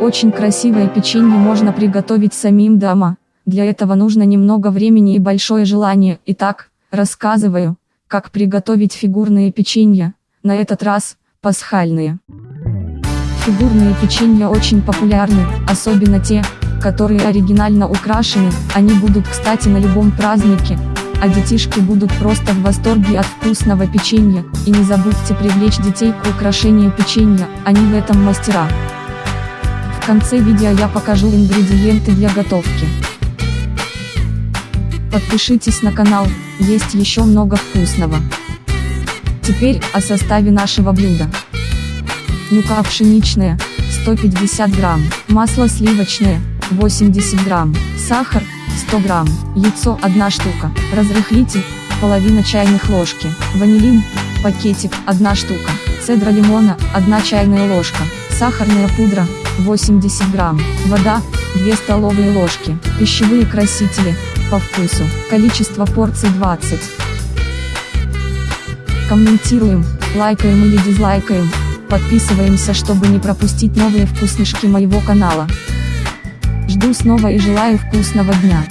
Очень красивое печенье можно приготовить самим дома. Для этого нужно немного времени и большое желание. Итак, рассказываю, как приготовить фигурные печенья, на этот раз, пасхальные. Фигурные печенья очень популярны, особенно те, которые оригинально украшены, они будут кстати на любом празднике, а детишки будут просто в восторге от вкусного печенья, и не забудьте привлечь детей к украшению печенья, они в этом мастера. Конце видео я покажу ингредиенты для готовки. Подпишитесь на канал, есть еще много вкусного. Теперь о составе нашего блюда. Мука пшеничная, 150 грамм, масло сливочное, 80 грамм, сахар, 100 грамм, яйцо 1 штука, разрыхлитель, половина чайных ложки, ванилин, пакетик 1 штука, цедра лимона 1 чайная ложка, сахарная пудра, 80 грамм, вода, 2 столовые ложки, пищевые красители, по вкусу, количество порций 20. Комментируем, лайкаем или дизлайкаем, подписываемся чтобы не пропустить новые вкуснышки моего канала. Жду снова и желаю вкусного дня.